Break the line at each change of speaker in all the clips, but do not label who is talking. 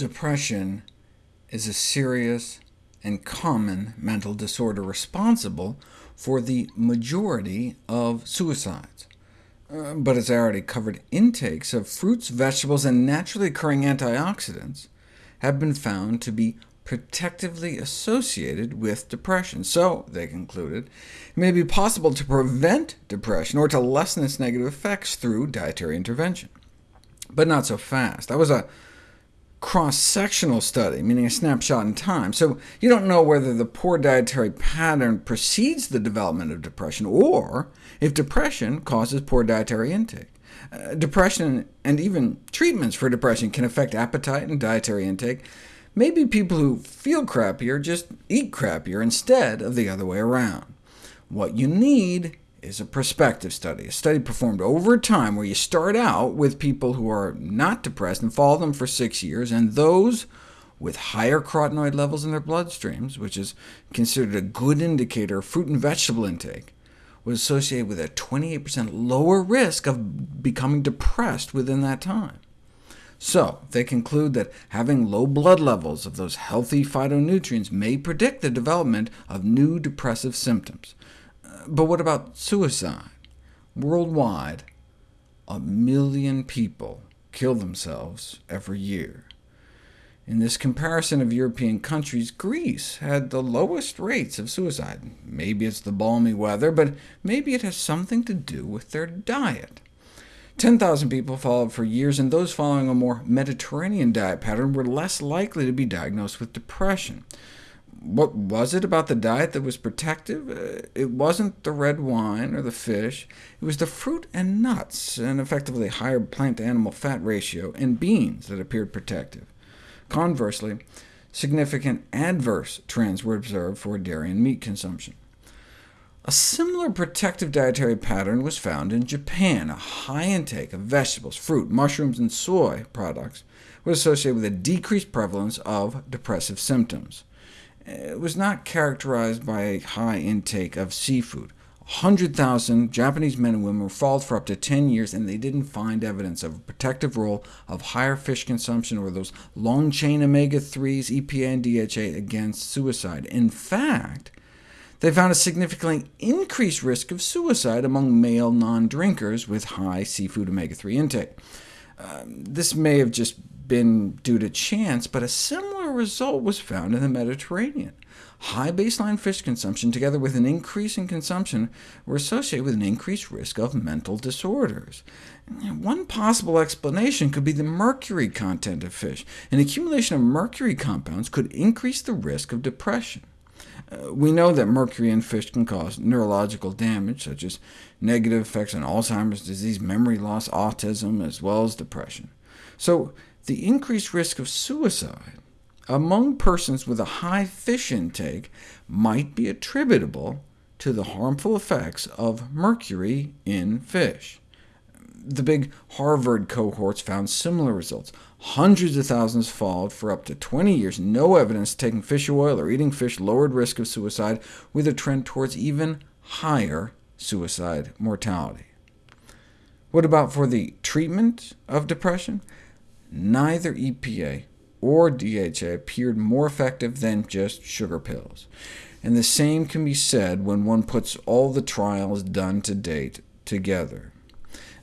Depression is a serious and common mental disorder responsible for the majority of suicides. Uh, but as I already covered, intakes of fruits, vegetables, and naturally occurring antioxidants have been found to be protectively associated with depression. So, they concluded, it may be possible to prevent depression or to lessen its negative effects through dietary intervention. But not so fast. That was a cross-sectional study, meaning a snapshot in time, so you don't know whether the poor dietary pattern precedes the development of depression, or if depression causes poor dietary intake. Uh, depression and even treatments for depression can affect appetite and dietary intake. Maybe people who feel crappier just eat crappier instead of the other way around. What you need is a prospective study, a study performed over time where you start out with people who are not depressed and follow them for six years, and those with higher carotenoid levels in their bloodstreams, which is considered a good indicator of fruit and vegetable intake, was associated with a 28% lower risk of becoming depressed within that time. So they conclude that having low blood levels of those healthy phytonutrients may predict the development of new depressive symptoms. But what about suicide? Worldwide, a million people kill themselves every year. In this comparison of European countries, Greece had the lowest rates of suicide. Maybe it's the balmy weather, but maybe it has something to do with their diet. 10,000 people followed for years, and those following a more Mediterranean diet pattern were less likely to be diagnosed with depression. What was it about the diet that was protective? Uh, it wasn't the red wine or the fish. It was the fruit and nuts, and effectively higher plant-to-animal fat ratio and beans that appeared protective. Conversely, significant adverse trends were observed for dairy and meat consumption. A similar protective dietary pattern was found in Japan. A high intake of vegetables, fruit, mushrooms, and soy products was associated with a decreased prevalence of depressive symptoms was not characterized by a high intake of seafood. 100,000 Japanese men and women were followed for up to 10 years, and they didn't find evidence of a protective role of higher fish consumption or those long-chain omega-3s, EPA, and DHA against suicide. In fact, they found a significantly increased risk of suicide among male non-drinkers with high seafood omega-3 intake. Um, this may have just been due to chance, but a similar result was found in the Mediterranean. High baseline fish consumption, together with an increase in consumption, were associated with an increased risk of mental disorders. One possible explanation could be the mercury content of fish. An accumulation of mercury compounds could increase the risk of depression. Uh, we know that mercury in fish can cause neurological damage, such as negative effects on Alzheimer's disease, memory loss, autism, as well as depression. So the increased risk of suicide among persons with a high fish intake might be attributable to the harmful effects of mercury in fish. The big Harvard cohorts found similar results. Hundreds of thousands followed for up to 20 years. No evidence taking fish oil or eating fish lowered risk of suicide, with a trend towards even higher suicide mortality. What about for the treatment of depression? neither EPA or DHA appeared more effective than just sugar pills. And the same can be said when one puts all the trials done to date together.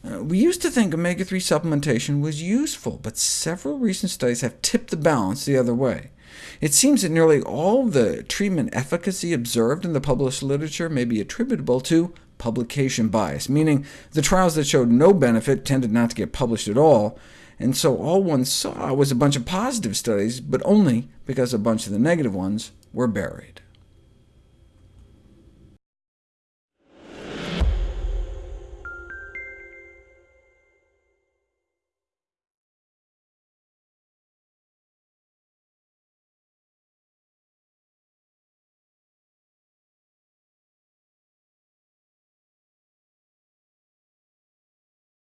Uh, we used to think omega-3 supplementation was useful, but several recent studies have tipped the balance the other way. It seems that nearly all the treatment efficacy observed in the published literature may be attributable to publication bias, meaning the trials that showed no benefit tended not to get published at all, and so all one saw was a bunch of positive studies, but only because a bunch of the negative ones were buried.